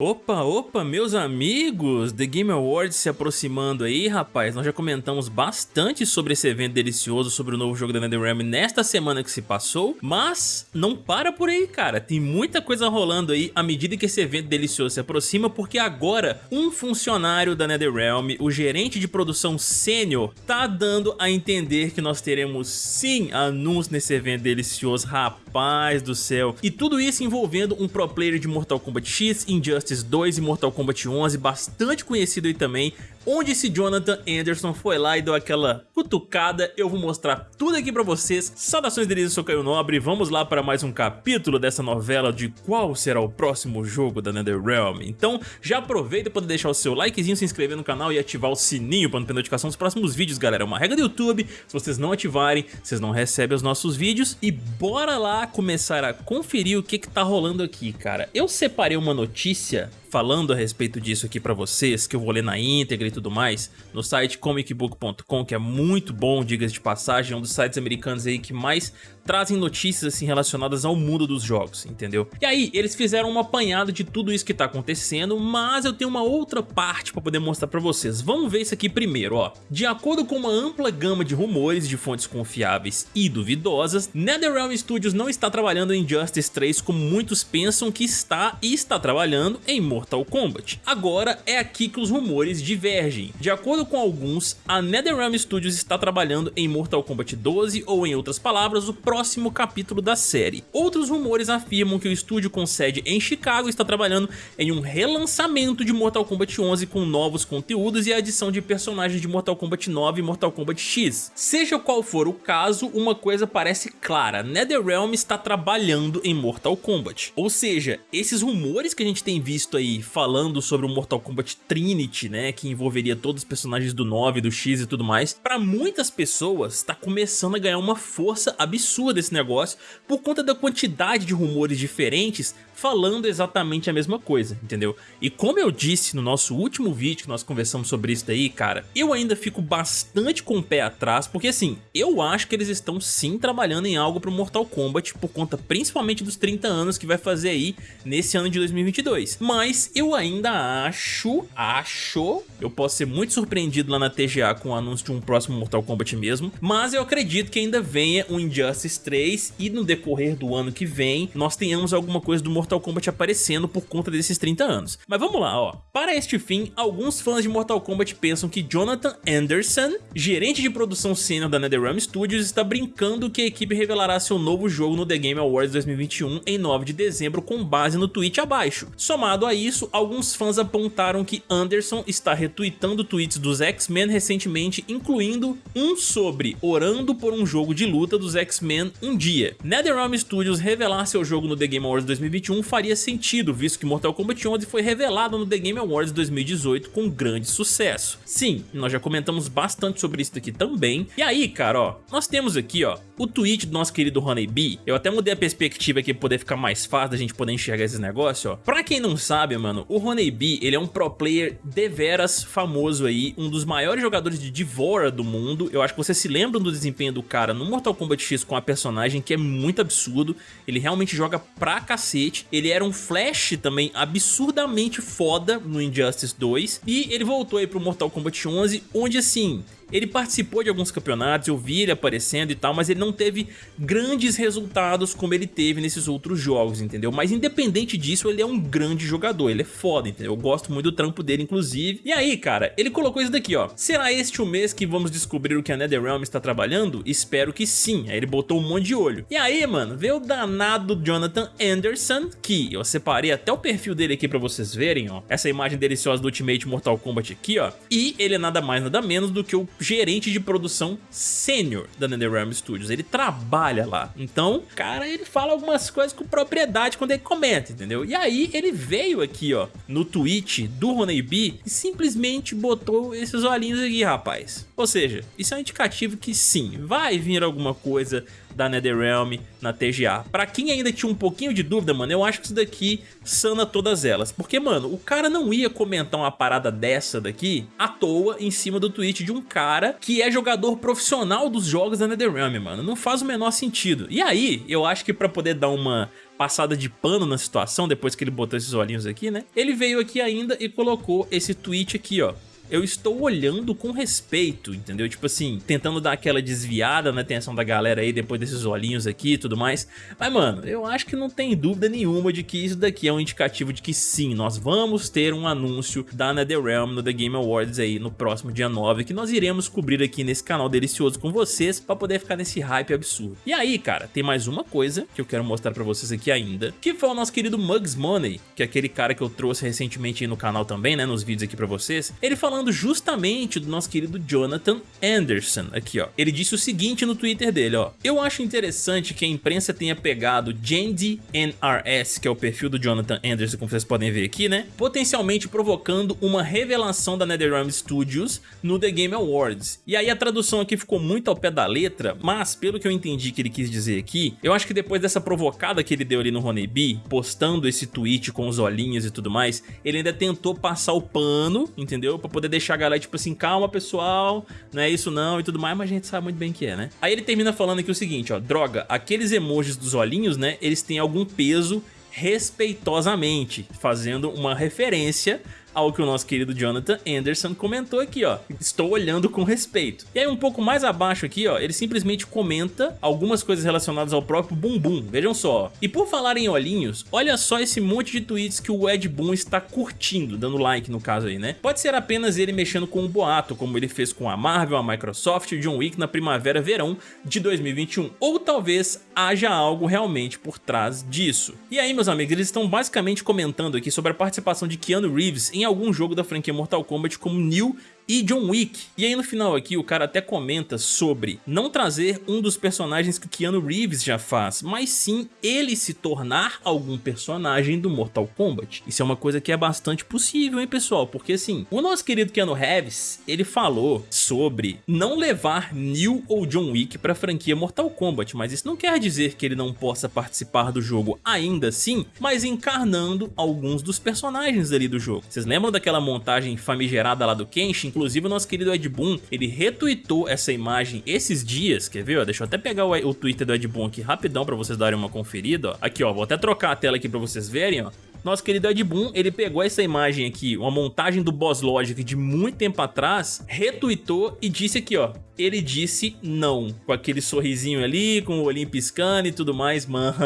Opa, opa, meus amigos! The Game Awards se aproximando aí, rapaz. Nós já comentamos bastante sobre esse evento delicioso, sobre o novo jogo da NetherRealm nesta semana que se passou, mas não para por aí, cara. Tem muita coisa rolando aí à medida que esse evento delicioso se aproxima, porque agora um funcionário da NetherRealm, o gerente de produção sênior, tá dando a entender que nós teremos sim anúncio nesse evento delicioso, rapaz do céu. E tudo isso envolvendo um pro player de Mortal Kombat X, Injustice Injustice 2 e Mortal Kombat 11, bastante conhecido aí também, onde esse Jonathan Anderson foi lá e deu aquela cutucada. Eu vou mostrar tudo aqui pra vocês. Saudações delícias, eu sou Caio Nobre, vamos lá para mais um capítulo dessa novela de qual será o próximo jogo da NetherRealm. Então já aproveita para deixar o seu likezinho, se inscrever no canal e ativar o sininho para não perder notificação dos próximos vídeos, galera. É uma regra do YouTube, se vocês não ativarem, vocês não recebem os nossos vídeos. E bora lá começar a conferir o que que tá rolando aqui, cara. Eu separei uma notícia falando a respeito disso aqui pra vocês, que eu vou ler na íntegra e tudo mais, no site comicbook.com, que é muito bom, diga de passagem, é um dos sites americanos aí que mais trazem notícias assim relacionadas ao mundo dos jogos, entendeu? E aí, eles fizeram uma apanhada de tudo isso que tá acontecendo, mas eu tenho uma outra parte pra poder mostrar pra vocês. Vamos ver isso aqui primeiro, ó. De acordo com uma ampla gama de rumores de fontes confiáveis e duvidosas, NetherRealm Studios não está trabalhando em Justice 3 como muitos pensam que está e está trabalhando em Mortal Kombat. Agora é aqui que os rumores divergem. De acordo com alguns, a NetherRealm Studios está trabalhando em Mortal Kombat 12 ou em outras palavras, o próximo capítulo da série. Outros rumores afirmam que o estúdio com sede em Chicago está trabalhando em um relançamento de Mortal Kombat 11 com novos conteúdos e a adição de personagens de Mortal Kombat 9 e Mortal Kombat X. Seja qual for o caso, uma coisa parece clara, NetherRealm está trabalhando em Mortal Kombat. Ou seja, esses rumores que a gente tem visto visto falando sobre o Mortal Kombat Trinity, né, que envolveria todos os personagens do 9, do X e tudo mais, para muitas pessoas está começando a ganhar uma força absurda esse negócio por conta da quantidade de rumores diferentes falando exatamente a mesma coisa, entendeu? E como eu disse no nosso último vídeo que nós conversamos sobre isso daí, cara, eu ainda fico bastante com o pé atrás, porque assim, eu acho que eles estão sim trabalhando em algo pro Mortal Kombat, por conta principalmente dos 30 anos que vai fazer aí nesse ano de 2022. Mas eu ainda acho, acho, eu posso ser muito surpreendido lá na TGA com o anúncio de um próximo Mortal Kombat mesmo, mas eu acredito que ainda venha um Injustice 3 e no decorrer do ano que vem nós tenhamos alguma coisa do Mortal Mortal Kombat aparecendo por conta desses 30 anos. Mas vamos lá, ó. Para este fim, alguns fãs de Mortal Kombat pensam que Jonathan Anderson, gerente de produção sênior da NetherRealm Studios, está brincando que a equipe revelará seu novo jogo no The Game Awards 2021 em 9 de dezembro com base no tweet abaixo. Somado a isso, alguns fãs apontaram que Anderson está retweetando tweets dos X-Men recentemente, incluindo um sobre orando por um jogo de luta dos X-Men um dia. NetherRealm Studios revelar seu jogo no The Game Awards 2021 faria sentido, visto que Mortal Kombat 11 foi revelado no The Game Awards 2018 com grande sucesso. Sim, nós já comentamos bastante sobre isso aqui também. E aí, cara, ó, nós temos aqui, ó, o tweet do nosso querido Honeybee. Eu até mudei a perspectiva aqui pra poder ficar mais fácil da gente poder enxergar esses negócios, ó. Pra quem não sabe, mano, o Honeybee, ele é um pro player deveras famoso aí, um dos maiores jogadores de Devora do mundo. Eu acho que vocês se lembram do desempenho do cara no Mortal Kombat X com a personagem, que é muito absurdo. Ele realmente joga pra cacete. Ele era um Flash também absurdamente foda no Injustice 2 e ele voltou aí pro Mortal Kombat 11, onde assim, ele participou de alguns campeonatos, eu vi ele aparecendo e tal, mas ele não teve grandes resultados como ele teve nesses outros jogos, entendeu? Mas independente disso, ele é um grande jogador, ele é foda, entendeu? Eu gosto muito do trampo dele, inclusive. E aí, cara, ele colocou isso daqui, ó. Será este o mês que vamos descobrir o que a NetherRealm está trabalhando? Espero que sim. Aí ele botou um monte de olho. E aí, mano, veio o danado Jonathan Anderson, que eu separei até o perfil dele aqui pra vocês verem, ó. Essa imagem deliciosa do Ultimate Mortal Kombat aqui, ó. E ele é nada mais, nada menos do que o gerente de produção sênior da NetherRealm Studios. Ele trabalha lá. Então, cara, ele fala algumas coisas com propriedade quando ele comenta, entendeu? E aí ele veio aqui, ó, no tweet do Honeybee e simplesmente botou esses olhinhos aqui, rapaz. Ou seja, isso é um indicativo que sim, vai vir alguma coisa da NetherRealm na TGA. Pra quem ainda tinha um pouquinho de dúvida, mano, eu acho que isso daqui sana todas elas. Porque, mano, o cara não ia comentar uma parada dessa daqui à toa em cima do tweet de um cara que é jogador profissional dos jogos da NetherRealm, mano. Não faz o menor sentido. E aí, eu acho que pra poder dar uma passada de pano na situação, depois que ele botou esses olhinhos aqui, né? Ele veio aqui ainda e colocou esse tweet aqui, ó eu estou olhando com respeito, entendeu? Tipo assim, tentando dar aquela desviada na atenção da galera aí depois desses olhinhos aqui e tudo mais. Mas, mano, eu acho que não tem dúvida nenhuma de que isso daqui é um indicativo de que sim, nós vamos ter um anúncio da NetherRealm no The Game Awards aí no próximo dia 9, que nós iremos cobrir aqui nesse canal delicioso com vocês pra poder ficar nesse hype absurdo. E aí, cara, tem mais uma coisa que eu quero mostrar pra vocês aqui ainda, que foi o nosso querido Mugs Money, que é aquele cara que eu trouxe recentemente aí no canal também, né, nos vídeos aqui pra vocês. Ele falando falando justamente do nosso querido Jonathan Anderson, aqui ó. Ele disse o seguinte no Twitter dele, ó. Eu acho interessante que a imprensa tenha pegado Jandy NRS, que é o perfil do Jonathan Anderson, como vocês podem ver aqui, né? Potencialmente provocando uma revelação da NetherRealm Studios no The Game Awards. E aí a tradução aqui ficou muito ao pé da letra, mas pelo que eu entendi que ele quis dizer aqui, eu acho que depois dessa provocada que ele deu ali no Honeybee, postando esse tweet com os olhinhos e tudo mais, ele ainda tentou passar o pano, entendeu? Pra poder poder deixar a galera, tipo assim, calma pessoal, não é isso não e tudo mais, mas a gente sabe muito bem que é, né? Aí ele termina falando aqui o seguinte, ó, droga, aqueles emojis dos olhinhos, né, eles têm algum peso respeitosamente, fazendo uma referência ao que o nosso querido Jonathan Anderson comentou aqui, ó. Estou olhando com respeito. E aí um pouco mais abaixo aqui, ó, ele simplesmente comenta algumas coisas relacionadas ao próprio Bumbum. Vejam só. E por falar em olhinhos, olha só esse monte de tweets que o Ed Boon está curtindo, dando like no caso aí, né? Pode ser apenas ele mexendo com o boato, como ele fez com a Marvel, a Microsoft e o John Wick na primavera-verão de 2021. Ou talvez haja algo realmente por trás disso. E aí, meus amigos, eles estão basicamente comentando aqui sobre a participação de Keanu Reeves em algum jogo da franquia Mortal Kombat como Neil e John Wick. E aí no final aqui o cara até comenta sobre não trazer um dos personagens que Keanu Reeves já faz, mas sim ele se tornar algum personagem do Mortal Kombat. Isso é uma coisa que é bastante possível, hein pessoal? Porque assim, o nosso querido Keanu Reeves, ele falou sobre não levar Neil ou John Wick pra franquia Mortal Kombat, mas isso não quer dizer que ele não possa participar do jogo ainda assim, mas encarnando alguns dos personagens ali do jogo. Vocês lembram daquela montagem famigerada lá do Kenshin? Inclusive o nosso querido Ed Boon, ele retweetou essa imagem esses dias, quer ver? Ó, deixa eu até pegar o, o Twitter do Ed Boon aqui rapidão pra vocês darem uma conferida. Ó. Aqui, ó, vou até trocar a tela aqui pra vocês verem, ó nosso querido Ed Boon, ele pegou essa imagem aqui, uma montagem do Boss Logic de muito tempo atrás, retweetou e disse aqui, ó, ele disse não, com aquele sorrisinho ali, com o olhinho piscando e tudo mais, mano.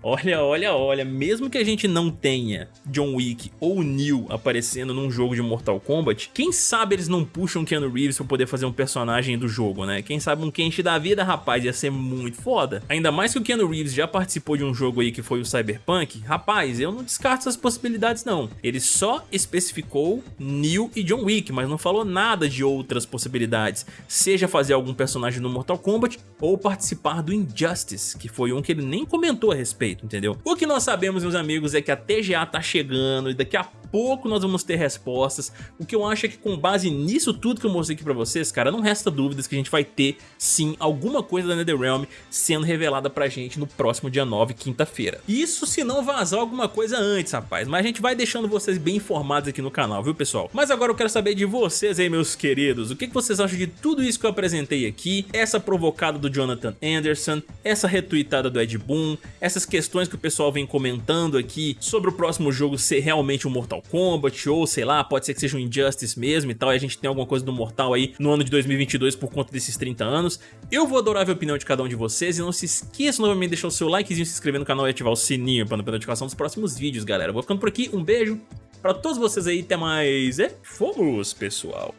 Olha, olha, olha, mesmo que a gente não tenha John Wick ou Neo aparecendo num jogo de Mortal Kombat, quem sabe eles não puxam Keanu Reeves pra poder fazer um personagem do jogo, né? Quem sabe um Kenshi da vida, rapaz, ia ser muito foda. Ainda mais que o Keanu Reeves já participou de um jogo aí que foi o Cyberpunk, rapaz, eu não descarto essas possibilidades não. Ele só especificou Neo e John Wick, mas não falou nada de outras possibilidades seja fazer algum personagem no Mortal Kombat ou participar do Injustice, que foi um que ele nem comentou a respeito, entendeu? O que nós sabemos, meus amigos, é que a TGA tá chegando e daqui a pouco nós vamos ter respostas. O que eu acho é que com base nisso tudo que eu mostrei aqui pra vocês, cara, não resta dúvidas que a gente vai ter, sim, alguma coisa da NetherRealm sendo revelada pra gente no próximo dia 9, quinta-feira. Isso se não vazar alguma coisa antes, rapaz, mas a gente vai deixando vocês bem informados aqui no canal, viu, pessoal? Mas agora eu quero saber de vocês aí, meus queridos, o que vocês acham de tudo isso que eu apresentei aqui, essa provocada do Jonathan Anderson, essa retweetada do Ed Boon, essas questões que o pessoal vem comentando aqui sobre o próximo jogo ser realmente um Mortal Kombat ou sei lá, pode ser que seja um Injustice mesmo e tal, e a gente tem alguma coisa do Mortal aí no ano de 2022 por conta desses 30 anos. Eu vou adorar ver a opinião de cada um de vocês e não se esqueça novamente de deixar o seu likezinho, se inscrever no canal e ativar o sininho para não perder a notificação dos próximos vídeos, galera. Vou ficando por aqui, um beijo pra todos vocês aí, até mais e fomos, pessoal!